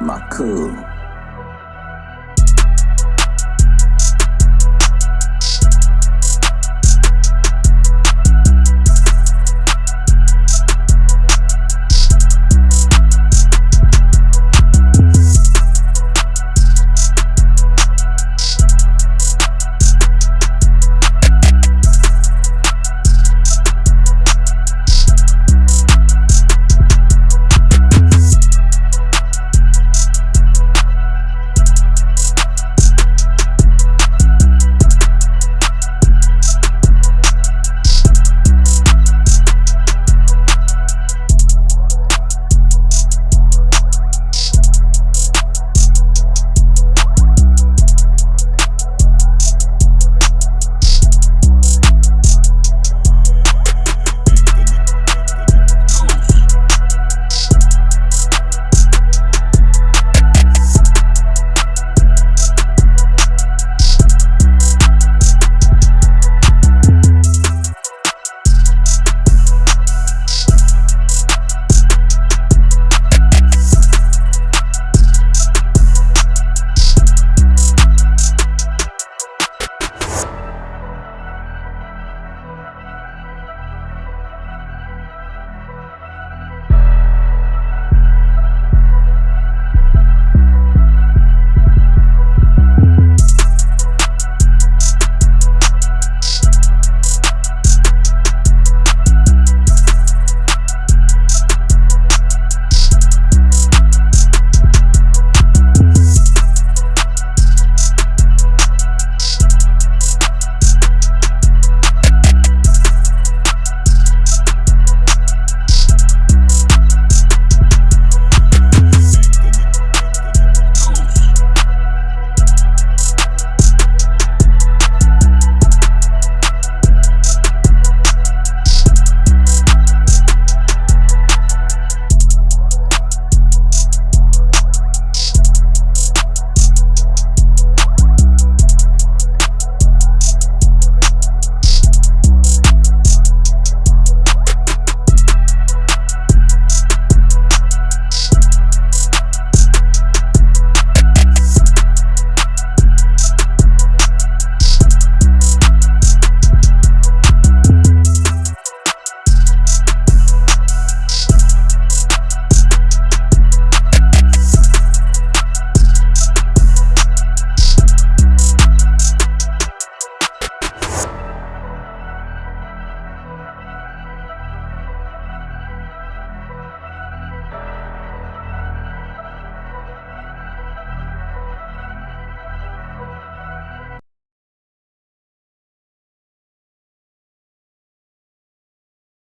my cool.